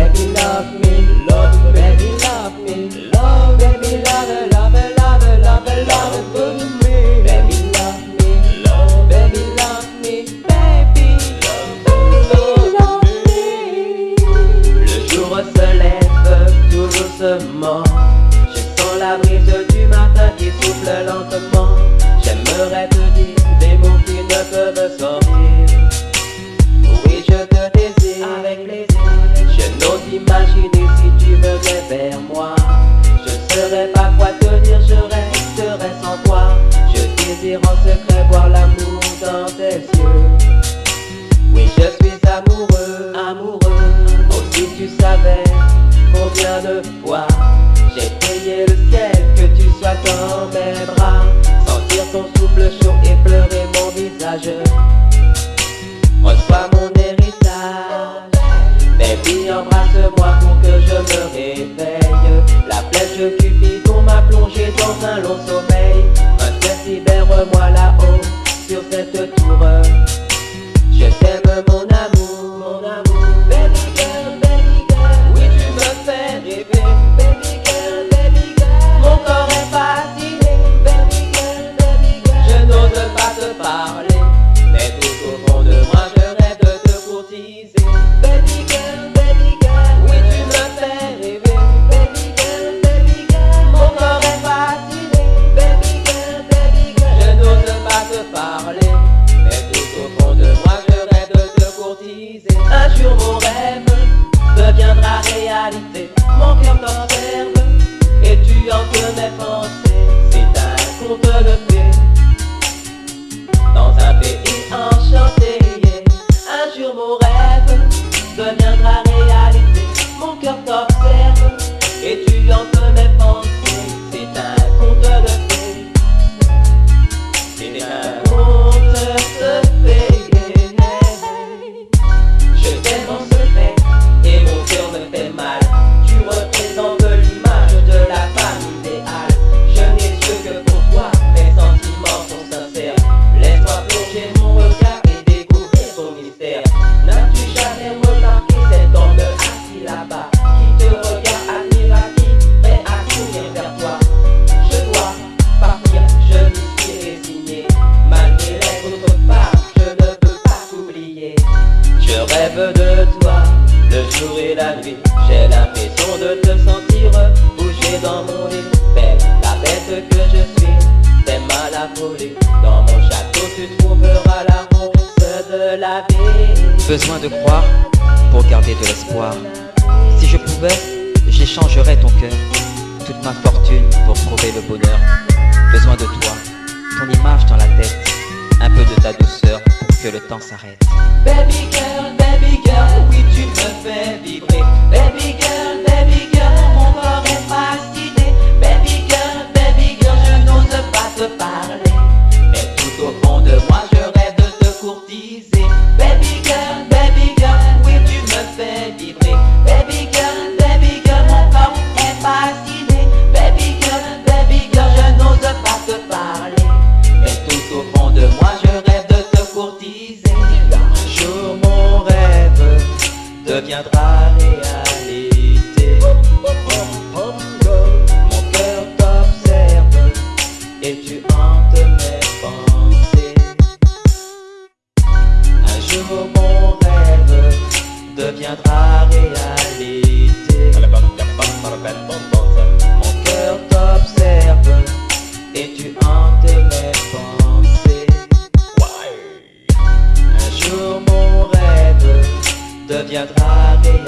baby love me, love, baby love me, love, baby love, love, love, love, love, love me, baby love me, love, baby love me, baby love, love me. Le jour se lève doucement. Je sens la brise du matin qui souffle lentement. J'aimerais te dire des mots qui ne peuvent sortir. Désire en secret voir l'amour dans tes yeux. Oui, je suis amoureux, amoureux. Oh, si tu savais combien de fois j'ai prié le ciel que tu sois dans mes bras. Sentir ton souffle chaud et pleurer mon visage. Reçois mon héritage. Baby, embrasse-moi pour que je me réveille. La flèche Cupidon m'a plongé dans un long sommeil. Twitter. Et tu mes pensées. Jour et la nuit. J'ai l'impression de te sentir bouger dans mon lit. Belle, la bête que je suis, t'aimes à la folie. Dans mon château, tu trouveras la rose de la vie. Besoin de croire pour garder de l'espoir. Si je pouvais, j'échangerais ton cœur, toute ma fortune pour trouver le bonheur. Besoin de toi, ton image dans la tête, un peu de ta douceur pour que le temps s'arrête. Baby girl, baby girl, me fais vibrer. Baby jour mon rêve deviendra réalité. Mon cœur t'observe et tu hantes mes pensées. Un jour mon rêve deviendra réalité.